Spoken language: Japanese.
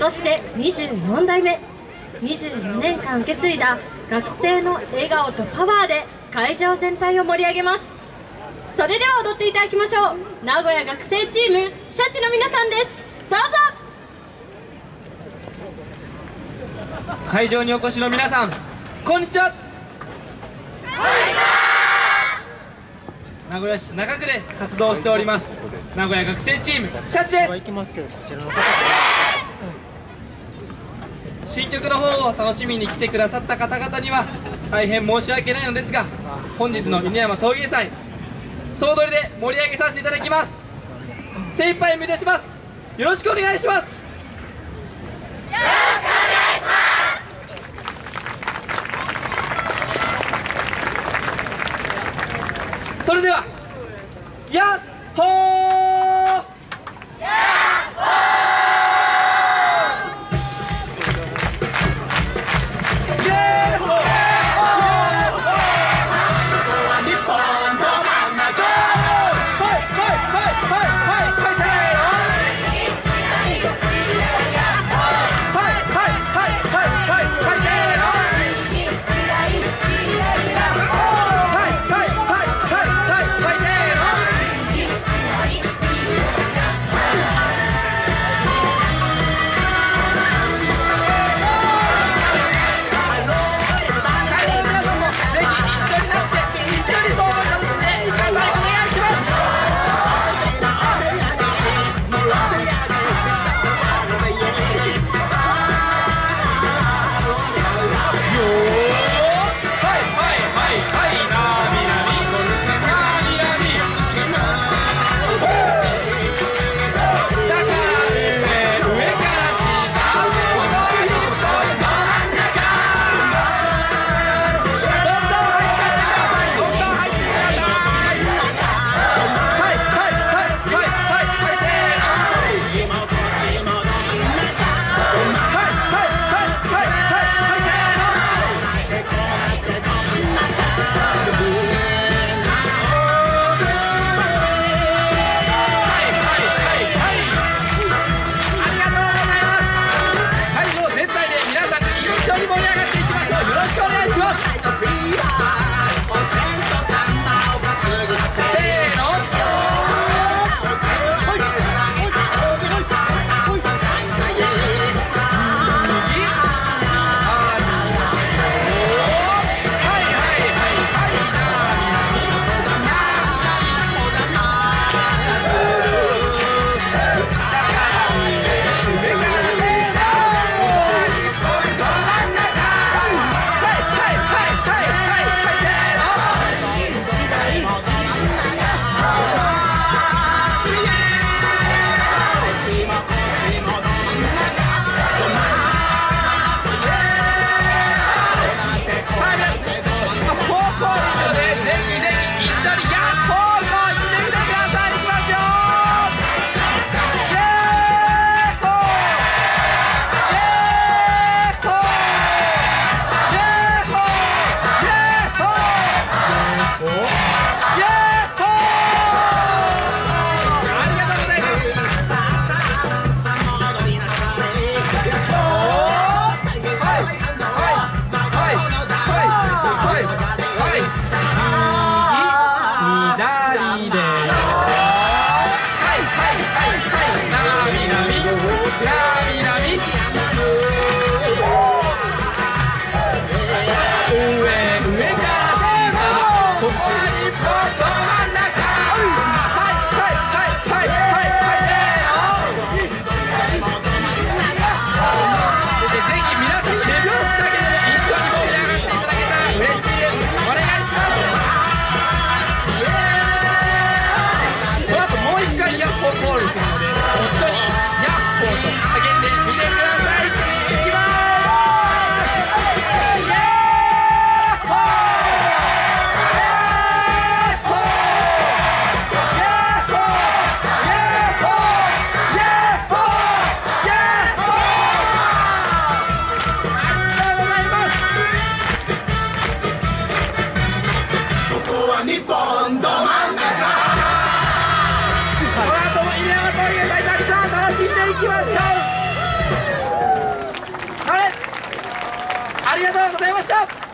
年で24代目。24年間受け継いだ学生の笑顔とパワーで会場全体を盛り上げます。それでは踊っていただきましょう。名古屋学生チームシャチの皆さんです。どうぞ。会場にお越しの皆さんこんにちは。名古屋市中区で活動しております。名古屋学生チームシャチです新曲の方を楽しみに来てくださった方々には大変申し訳ないのですが本日の犬山陶芸祭総取りで盛り上げさせていただきます。精一杯目指します。よろしくお願いします。よろしくお願いします。それではやっほー行きましょう。あれ？ありがとうございました。